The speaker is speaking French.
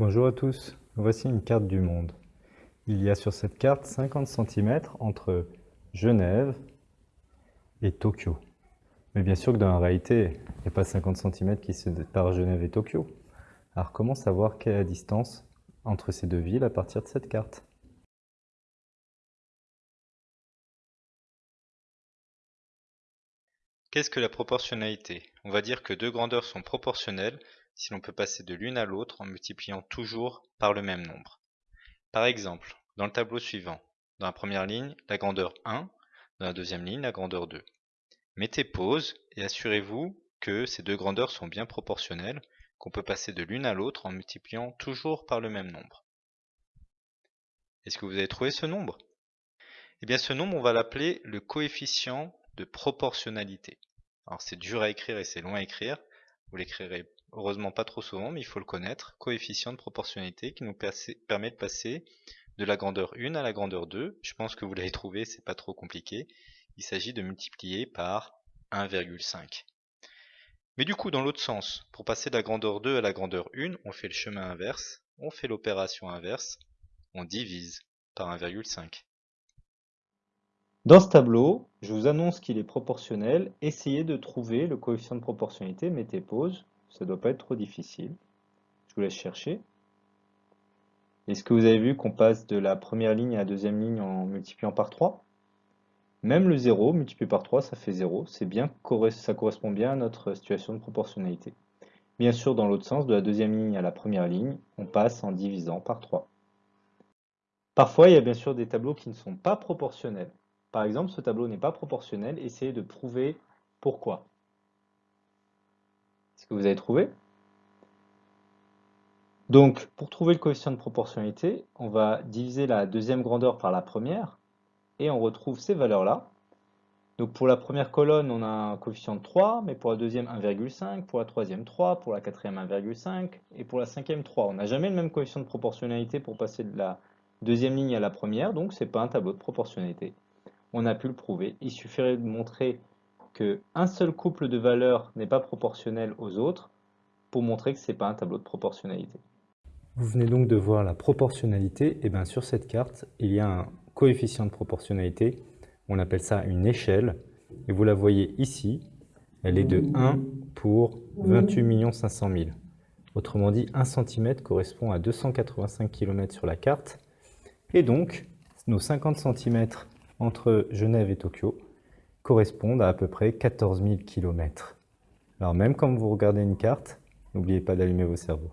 Bonjour à tous, voici une carte du monde. Il y a sur cette carte 50 cm entre Genève et Tokyo. Mais bien sûr que dans la réalité, il n'y a pas 50 cm qui se séparent Genève et Tokyo. Alors comment savoir quelle est la distance entre ces deux villes à partir de cette carte? Qu'est-ce que la proportionnalité? On va dire que deux grandeurs sont proportionnelles si l'on peut passer de l'une à l'autre en multipliant toujours par le même nombre. Par exemple, dans le tableau suivant, dans la première ligne, la grandeur 1, dans la deuxième ligne, la grandeur 2. Mettez pause et assurez-vous que ces deux grandeurs sont bien proportionnelles, qu'on peut passer de l'une à l'autre en multipliant toujours par le même nombre. Est-ce que vous avez trouvé ce nombre? Eh bien ce nombre, on va l'appeler le coefficient de proportionnalité. Alors c'est dur à écrire et c'est long à écrire, vous l'écrirez heureusement pas trop souvent, mais il faut le connaître, coefficient de proportionnalité qui nous permet de passer de la grandeur 1 à la grandeur 2. Je pense que vous l'avez trouvé, c'est pas trop compliqué. Il s'agit de multiplier par 1,5. Mais du coup, dans l'autre sens, pour passer de la grandeur 2 à la grandeur 1, on fait le chemin inverse, on fait l'opération inverse, on divise par 1,5. Dans ce tableau, je vous annonce qu'il est proportionnel. Essayez de trouver le coefficient de proportionnalité, mettez pause, ça ne doit pas être trop difficile. Je vous laisse chercher. Est-ce que vous avez vu qu'on passe de la première ligne à la deuxième ligne en multipliant par 3 Même le 0 multiplié par 3, ça fait 0. C'est bien, ça correspond bien à notre situation de proportionnalité. Bien sûr, dans l'autre sens, de la deuxième ligne à la première ligne, on passe en divisant par 3. Parfois, il y a bien sûr des tableaux qui ne sont pas proportionnels. Par exemple, ce tableau n'est pas proportionnel, essayez de prouver pourquoi. Vous avez trouvé Donc, pour trouver le coefficient de proportionnalité, on va diviser la deuxième grandeur par la première, et on retrouve ces valeurs-là. Donc pour la première colonne, on a un coefficient de 3, mais pour la deuxième 1,5, pour la troisième 3, pour la quatrième 1,5, et pour la cinquième 3. On n'a jamais le même coefficient de proportionnalité pour passer de la deuxième ligne à la première, donc ce n'est pas un tableau de proportionnalité. On a pu le prouver. Il suffirait de montrer qu'un seul couple de valeurs n'est pas proportionnel aux autres pour montrer que ce n'est pas un tableau de proportionnalité. Vous venez donc de voir la proportionnalité. Et bien sur cette carte, il y a un coefficient de proportionnalité. On appelle ça une échelle. Et vous la voyez ici. Elle est de 1 pour 28 500 000. Autrement dit, 1 cm correspond à 285 km sur la carte. Et donc, nos 50 cm entre Genève et Tokyo correspondent à à peu près 14 000 km. Alors même quand vous regardez une carte, n'oubliez pas d'allumer vos cerveaux.